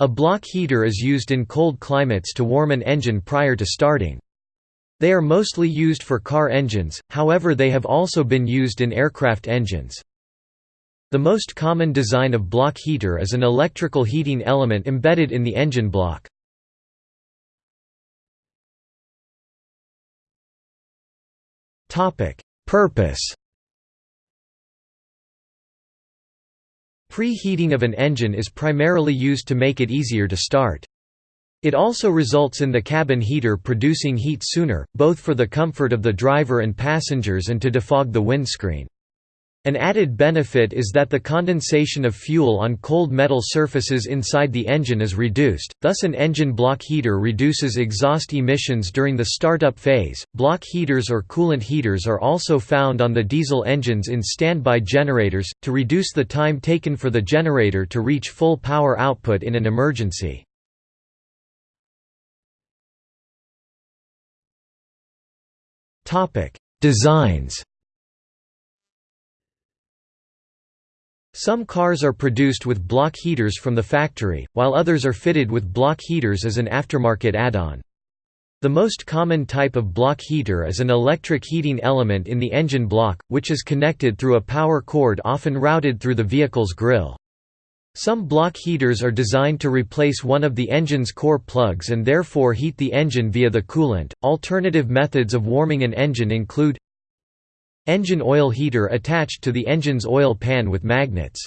A block heater is used in cold climates to warm an engine prior to starting. They are mostly used for car engines, however they have also been used in aircraft engines. The most common design of block heater is an electrical heating element embedded in the engine block. Purpose Preheating of an engine is primarily used to make it easier to start. It also results in the cabin heater producing heat sooner, both for the comfort of the driver and passengers and to defog the windscreen. An added benefit is that the condensation of fuel on cold metal surfaces inside the engine is reduced, thus an engine block heater reduces exhaust emissions during the startup phase. Block heaters or coolant heaters are also found on the diesel engines in standby generators, to reduce the time taken for the generator to reach full power output in an emergency. Designs Some cars are produced with block heaters from the factory, while others are fitted with block heaters as an aftermarket add-on. The most common type of block heater is an electric heating element in the engine block, which is connected through a power cord often routed through the vehicle's grille. Some block heaters are designed to replace one of the engine's core plugs and therefore heat the engine via the coolant. Alternative methods of warming an engine include Engine oil heater attached to the engine's oil pan with magnets.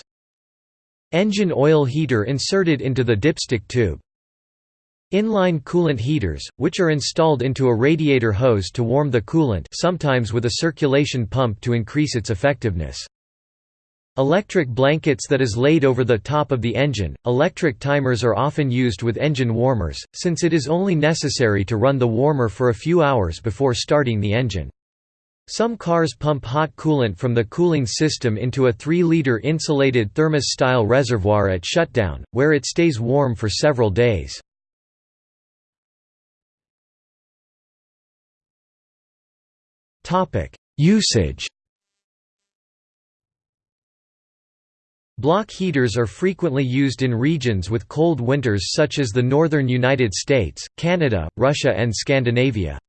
Engine oil heater inserted into the dipstick tube. Inline coolant heaters, which are installed into a radiator hose to warm the coolant sometimes with a circulation pump to increase its effectiveness. Electric blankets that is laid over the top of the engine. Electric timers are often used with engine warmers, since it is only necessary to run the warmer for a few hours before starting the engine. Some cars pump hot coolant from the cooling system into a 3-liter insulated thermos-style reservoir at shutdown, where it stays warm for several days. Usage Block heaters are frequently used in regions with cold winters such as the northern United States, Canada, Russia and Scandinavia.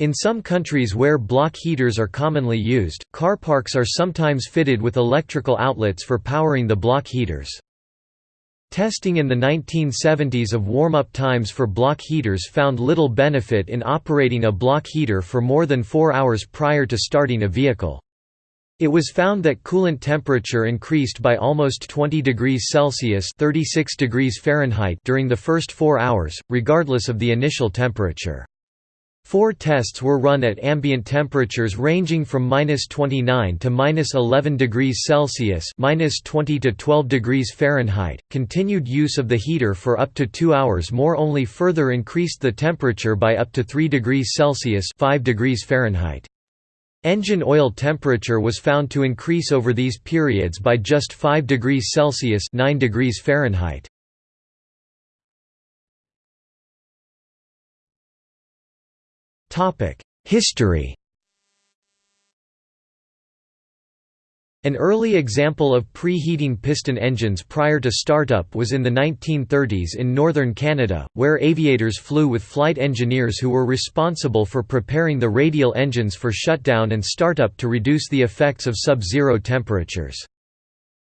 In some countries where block heaters are commonly used, car parks are sometimes fitted with electrical outlets for powering the block heaters. Testing in the 1970s of warm-up times for block heaters found little benefit in operating a block heater for more than four hours prior to starting a vehicle. It was found that coolant temperature increased by almost 20 degrees Celsius 36 degrees Fahrenheit during the first four hours, regardless of the initial temperature. Four tests were run at ambient temperatures ranging from -29 to -11 degrees Celsius (-20 to 12 degrees Fahrenheit). Continued use of the heater for up to 2 hours more only further increased the temperature by up to 3 degrees Celsius (5 degrees Fahrenheit). Engine oil temperature was found to increase over these periods by just 5 degrees Celsius (9 degrees Fahrenheit). History An early example of preheating piston engines prior to startup was in the 1930s in northern Canada, where aviators flew with flight engineers who were responsible for preparing the radial engines for shutdown and startup to reduce the effects of sub-zero temperatures.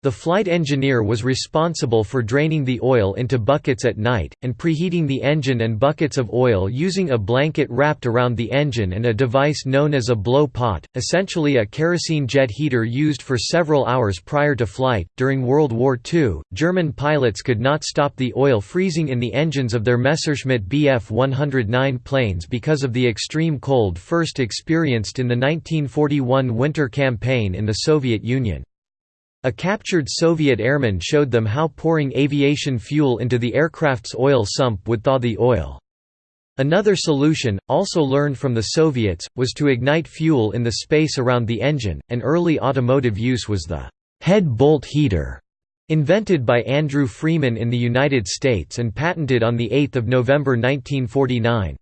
The flight engineer was responsible for draining the oil into buckets at night, and preheating the engine and buckets of oil using a blanket wrapped around the engine and a device known as a blow pot, essentially a kerosene jet heater used for several hours prior to flight. During World War II, German pilots could not stop the oil freezing in the engines of their Messerschmitt Bf 109 planes because of the extreme cold first experienced in the 1941 winter campaign in the Soviet Union. A captured Soviet airman showed them how pouring aviation fuel into the aircraft's oil sump would thaw the oil. Another solution, also learned from the Soviets, was to ignite fuel in the space around the engine. An early automotive use was the head bolt heater, invented by Andrew Freeman in the United States and patented on 8 November 1949.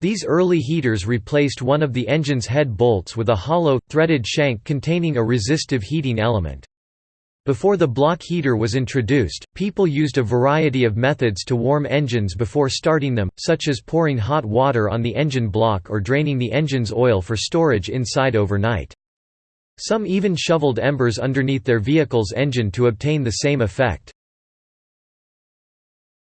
These early heaters replaced one of the engine's head bolts with a hollow, threaded shank containing a resistive heating element. Before the block heater was introduced, people used a variety of methods to warm engines before starting them, such as pouring hot water on the engine block or draining the engine's oil for storage inside overnight. Some even shoveled embers underneath their vehicle's engine to obtain the same effect.